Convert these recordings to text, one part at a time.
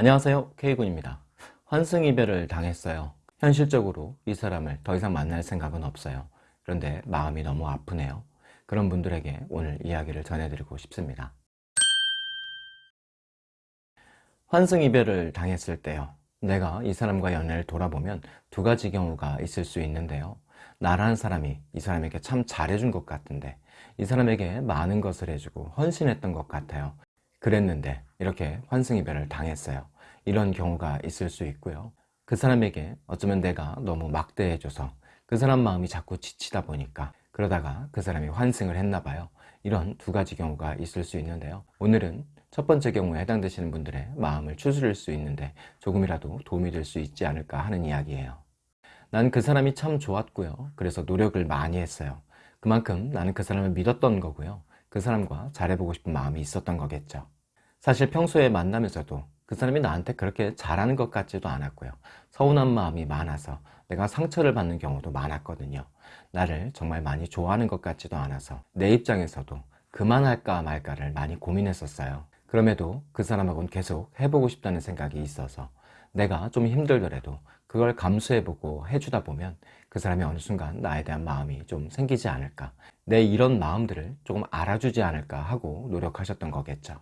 안녕하세요. K군입니다. 환승이별을 당했어요. 현실적으로 이 사람을 더 이상 만날 생각은 없어요. 그런데 마음이 너무 아프네요. 그런 분들에게 오늘 이야기를 전해드리고 싶습니다. 환승이별을 당했을 때요. 내가 이 사람과 연애를 돌아보면 두 가지 경우가 있을 수 있는데요. 나라는 사람이 이 사람에게 참 잘해준 것 같은데 이 사람에게 많은 것을 해주고 헌신했던 것 같아요. 그랬는데 이렇게 환승이별을 당했어요 이런 경우가 있을 수 있고요. 그 사람에게 어쩌면 내가 너무 막대해줘서 그 사람 마음이 자꾸 지치다 보니까 그러다가 그 사람이 환승을 했나 봐요. 이런 두 가지 경우가 있을 수 있는데요. 오늘은 첫 번째 경우에 해당되시는 분들의 마음을 추스릴 수 있는데 조금이라도 도움이 될 수 있지 않을까 하는 이야기예요. 난 그 사람이 참 좋았고요. 그래서 노력을 많이 했어요. 그만큼 나는 그 사람을 믿었던 거고요. 그 사람과 잘해보고 싶은 마음이 있었던 거겠죠. 사실 평소에 만나면서도 그 사람이 나한테 그렇게 잘하는 것 같지도 않았고요. 서운한 마음이 많아서 내가 상처를 받는 경우도 많았거든요. 나를 정말 많이 좋아하는 것 같지도 않아서 내 입장에서도 그만할까 말까를 많이 고민했었어요. 그럼에도 그 사람하고는 계속 해보고 싶다는 생각이 있어서 내가 좀 힘들더라도 그걸 감수해보고 해주다 보면 그 사람이 어느 순간 나에 대한 마음이 좀 생기지 않을까. 내 이런 마음들을 조금 알아주지 않을까 하고 노력하셨던 거겠죠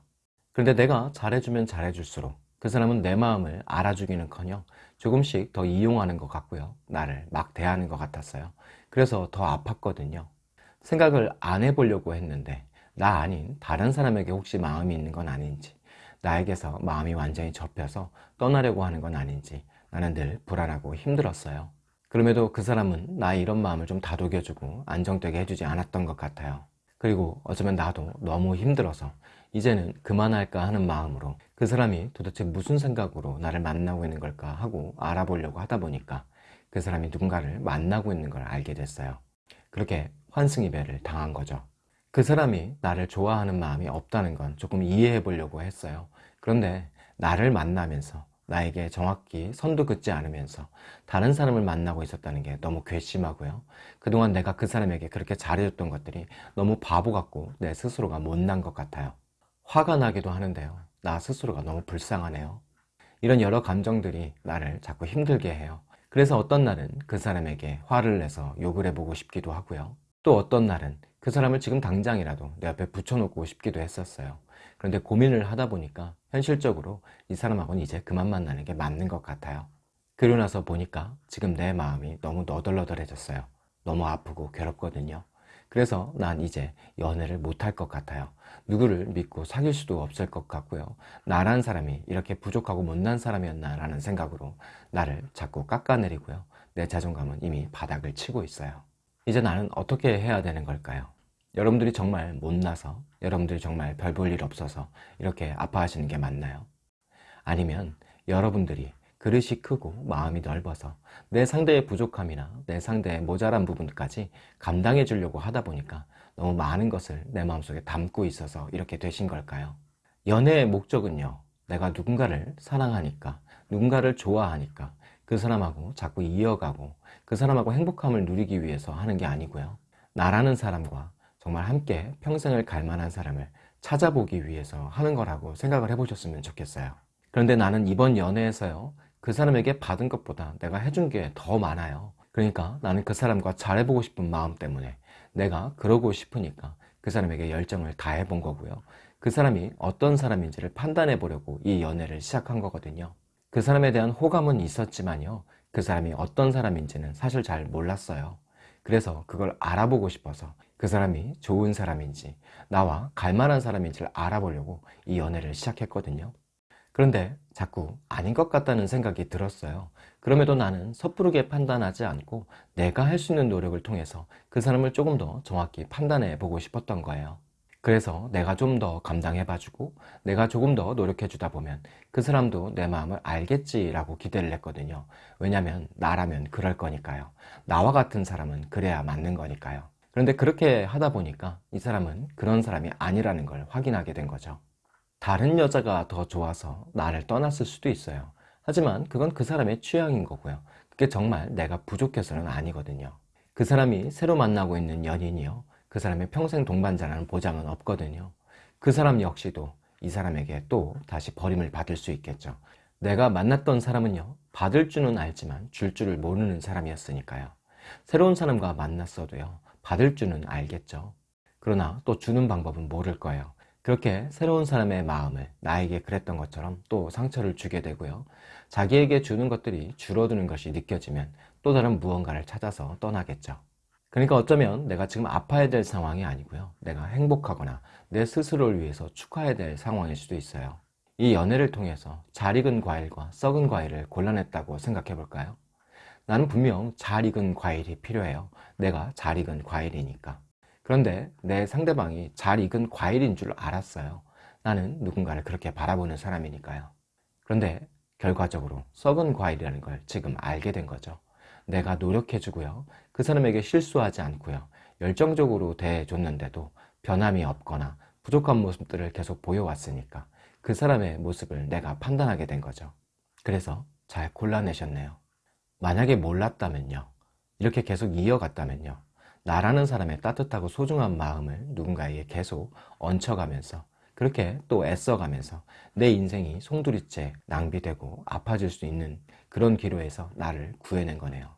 그런데 내가 잘해주면 잘해줄수록 그 사람은 내 마음을 알아주기는 커녕 조금씩 더 이용하는 것 같고요. 나를 막 대하는 것 같았어요. 그래서 더 아팠거든요. 생각을 안 해보려고 했는데 나 아닌 다른 사람에게 혹시 마음이 있는 건 아닌지 나에게서 마음이 완전히 접혀서 떠나려고 하는 건 아닌지 나는 늘 불안하고 힘들었어요. 그럼에도 그 사람은 나의 이런 마음을 좀 다독여주고 안정되게 해주지 않았던 것 같아요. 그리고 어쩌면 나도 너무 힘들어서 이제는 그만할까 하는 마음으로 그 사람이 도대체 무슨 생각으로 나를 만나고 있는 걸까 하고 알아보려고 하다 보니까 그 사람이 누군가를 만나고 있는 걸 알게 됐어요. 그렇게 환승이별을 당한 거죠. 그 사람이 나를 좋아하는 마음이 없다는 건 조금 이해해 보려고 했어요. 그런데 나를 만나면서 나에게 정확히 선도 긋지 않으면서 다른 사람을 만나고 있었다는 게 너무 괘씸하고요. 그동안 내가 그 사람에게 그렇게 잘해줬던 것들이 너무 바보 같고 내 스스로가 못난 것 같아요 화가 나기도 하는데요. 나 스스로가 너무 불쌍하네요. 이런 여러 감정들이 나를 자꾸 힘들게 해요. 그래서 어떤 날은 그 사람에게 화를 내서 욕을 해보고 싶기도 하고요. 또 어떤 날은 그 사람을 지금 당장이라도 내 앞에 붙여놓고 싶기도 했었어요. 그런데 고민을 하다 보니까 현실적으로 이 사람하고는 이제 그만 만나는 게 맞는 것 같아요. 그러고 나서 보니까 지금 내 마음이 너무 너덜너덜해졌어요. 너무 아프고 괴롭거든요 그래서 난 이제 연애를 못할 것 같아요 누구를 믿고 사귈 수도 없을 것 같고요 나란 사람이 이렇게 부족하고 못난 사람이었나 라는 생각으로 나를 자꾸 깎아내리고요 내 자존감은 이미 바닥을 치고 있어요 이제 나는 어떻게 해야 되는 걸까요? 여러분들이 정말 못나서 여러분들이 정말 별 볼 일 없어서 이렇게 아파하시는 게 맞나요? 아니면 여러분들이 그릇이 크고 마음이 넓어서 내 상대의 부족함이나 내 상대의 모자란 부분까지 감당해 주려고 하다 보니까 너무 많은 것을 내 마음속에 담고 있어서 이렇게 되신 걸까요? 연애의 목적은요 내가 누군가를 사랑하니까 누군가를 좋아하니까 그 사람하고 자꾸 이어가고 그 사람하고 행복함을 누리기 위해서 하는 게 아니고요 나라는 사람과 정말 함께 평생을 갈 만한 사람을 찾아보기 위해서 하는 거라고 생각을 해보셨으면 좋겠어요 그런데 나는 이번 연애에서요 그 사람에게 받은 것보다 내가 해준 게 더 많아요. 그러니까 나는 그 사람과 잘해보고 싶은 마음 때문에 내가 그러고 싶으니까 그 사람에게 열정을 다해 본 거고요. 그 사람이 어떤 사람인지를 판단해 보려고 이 연애를 시작한 거거든요. 그 사람에 대한 호감은 있었지만요. 그 사람이 어떤 사람인지는 사실 잘 몰랐어요. 그래서 그걸 알아보고 싶어서 그 사람이 좋은 사람인지 나와 갈만한 사람인지를 알아보려고 이 연애를 시작했거든요 그런데 자꾸 아닌 것 같다는 생각이 들었어요. 그럼에도 나는 섣부르게 판단하지 않고 내가 할 수 있는 노력을 통해서 그 사람을 조금 더 정확히 판단해 보고 싶었던 거예요. 그래서 내가 좀 더 감당해 봐주고 내가 조금 더 노력해 주다 보면 그 사람도 내 마음을 알겠지 라고 기대를 했거든요. 왜냐면 나라면 그럴 거니까요. 나와 같은 사람은 그래야 맞는 거니까요. 그런데 그렇게 하다 보니까 이 사람은 그런 사람이 아니라는 걸 확인하게 된 거죠 다른 여자가 더 좋아서 나를 떠났을 수도 있어요. 하지만 그건 그 사람의 취향인 거고요. 그게 정말 내가 부족해서는 아니거든요. 그 사람이 새로 만나고 있는 연인이요. 그 사람의 평생 동반자라는 보장은 없거든요. 그 사람 역시도 이 사람에게 또 다시 버림을 받을 수 있겠죠. 내가 만났던 사람은요 받을 줄은 알지만 줄 줄을 모르는 사람이었으니까요. 새로운 사람과 만났어도요 받을 줄은 알겠죠. 그러나 또 주는 방법은 모를 거예요 그렇게 새로운 사람의 마음을 나에게 그랬던 것처럼 또 상처를 주게 되고요. 자기에게 주는 것들이 줄어드는 것이 느껴지면 또 다른 무언가를 찾아서 떠나겠죠. 그러니까 어쩌면 내가 지금 아파야 될 상황이 아니고요. 내가 행복하거나 내 스스로를 위해서 축하해야 될 상황일 수도 있어요. 이 연애를 통해서 잘 익은 과일과 썩은 과일을 골라냈다고 생각해 볼까요? 나는 분명 잘 익은 과일이 필요해요. 내가 잘 익은 과일이니까 그런데 내 상대방이 잘 익은 과일인 줄 알았어요. 나는 누군가를 그렇게 바라보는 사람이니까요. 그런데 결과적으로 썩은 과일이라는 걸 지금 알게 된 거죠. 내가 노력해주고요. 그 사람에게 실수하지 않고요. 열정적으로 대해줬는데도 변함이 없거나 부족한 모습들을 계속 보여왔으니까 그 사람의 모습을 내가 판단하게 된 거죠. 그래서 잘 골라내셨네요. 만약에 몰랐다면요. 이렇게 계속 이어갔다면요 나라는 사람의 따뜻하고 소중한 마음을 누군가에게 계속 얹혀가면서 그렇게 또 애써가면서 내 인생이 송두리째 낭비되고 아파질 수 있는 그런 기로에서 나를 구해낸 거네요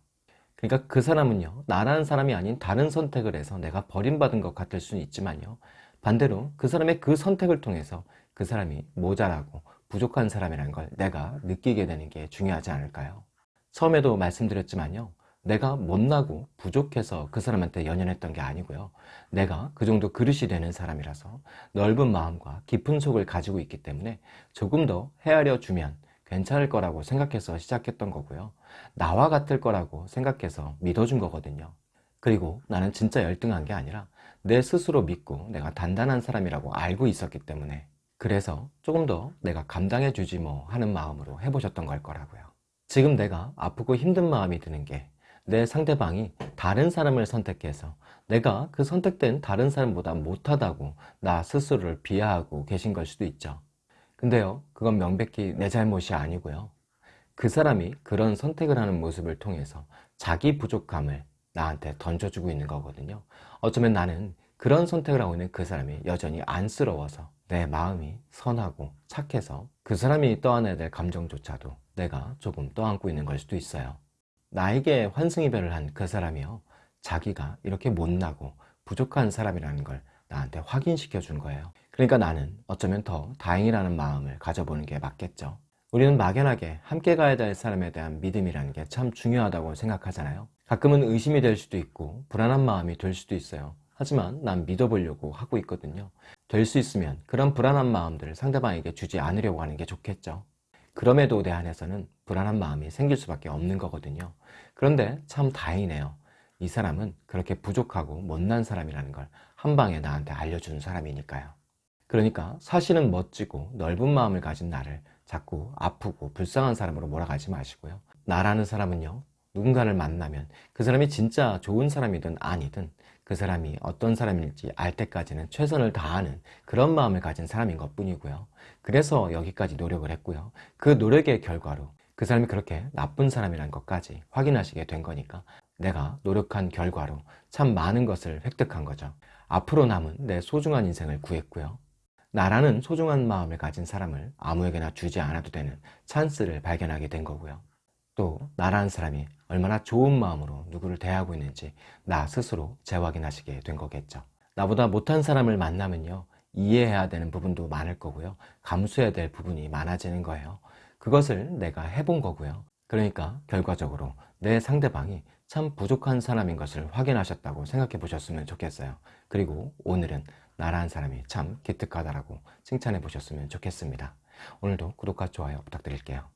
그러니까 그 사람은요 나라는 사람이 아닌 다른 선택을 해서 내가 버림받은 것 같을 수는 있지만요 반대로 그 사람의 그 선택을 통해서 그 사람이 모자라고 부족한 사람이라는 걸 내가 느끼게 되는 게 중요하지 않을까요? 처음에도 말씀드렸지만요 내가 못나고 부족해서 그 사람한테 연연했던 게 아니고요. 내가 그 정도 그릇이 되는 사람이라서 넓은 마음과 깊은 속을 가지고 있기 때문에 조금 더 헤아려 주면 괜찮을 거라고 생각해서 시작했던 거고요. 나와 같을 거라고 생각해서 믿어준 거거든요. 그리고 나는 진짜 열등한 게 아니라 내 스스로 믿고 내가 단단한 사람이라고 알고 있었기 때문에 그래서 조금 더 내가 감당해 주지 뭐 하는 마음으로 해보셨던 걸 거라고요. 지금 내가 아프고 힘든 마음이 드는 게 내 상대방이 다른 사람을 선택해서 내가 그 선택된 다른 사람보다 못하다고 나 스스로를 비하하고 계신 걸 수도 있죠. 근데요 그건 명백히 내 잘못이 아니고요. 그 사람이 그런 선택을 하는 모습을 통해서 자기 부족함을 나한테 던져주고 있는 거거든요. 어쩌면 나는 그런 선택을 하고 있는 그 사람이 여전히 안쓰러워서 내 마음이 선하고 착해서 그 사람이 떠안아야 될 감정조차도 내가 조금 떠안고 있는 걸 수도 있어요 나에게 환승이별을 한 그 사람이요. 자기가 이렇게 못나고 부족한 사람이라는 걸 나한테 확인시켜 준 거예요. 그러니까 나는 어쩌면 더 다행이라는 마음을 가져보는 게 맞겠죠. 우리는 막연하게 함께 가야 될 사람에 대한 믿음이라는 게 참 중요하다고 생각하잖아요. 가끔은 의심이 될 수도 있고 불안한 마음이 들 수도 있어요. 하지만 난 믿어보려고 하고 있거든요. 될 수 있으면 그런 불안한 마음들을 상대방에게 주지 않으려고 하는 게 좋겠죠 그럼에도 대한해서는 불안한 마음이 생길 수밖에 없는 거거든요. 그런데 참 다행이네요. 이 사람은 그렇게 부족하고 못난 사람이라는 걸 한 방에 나한테 알려주는 사람이니까요. 그러니까 사실은 멋지고 넓은 마음을 가진 나를 자꾸 아프고 불쌍한 사람으로 몰아가지 마시고요. 나라는 사람은요 누군가를 만나면 그 사람이 진짜 좋은 사람이든 아니든 그 사람이 어떤 사람일지 알 때까지는 최선을 다하는 그런 마음을 가진 사람인 것 뿐이고요. 그래서 여기까지 노력을 했고요. 그 노력의 결과로 그 사람이 그렇게 나쁜 사람이라는 것까지 확인하시게 된 거니까 내가 노력한 결과로 참 많은 것을 획득한 거죠. 앞으로 남은 내 소중한 인생을 구했고요. 나라는 소중한 마음을 가진 사람을 아무에게나 주지 않아도 되는 찬스를 발견하게 된 거고요 또 나라는 사람이 얼마나 좋은 마음으로 누구를 대하고 있는지 나 스스로 재확인하시게 된 거겠죠. 나보다 못한 사람을 만나면요 이해해야 되는 부분도 많을 거고요. 감수해야 될 부분이 많아지는 거예요. 그것을 내가 해본 거고요. 그러니까 결과적으로 내 상대방이 참 부족한 사람인 것을 확인하셨다고 생각해 보셨으면 좋겠어요. 그리고 오늘은 나라는 사람이 참 기특하다라고 칭찬해 보셨으면 좋겠습니다. 오늘도 구독과 좋아요 부탁드릴게요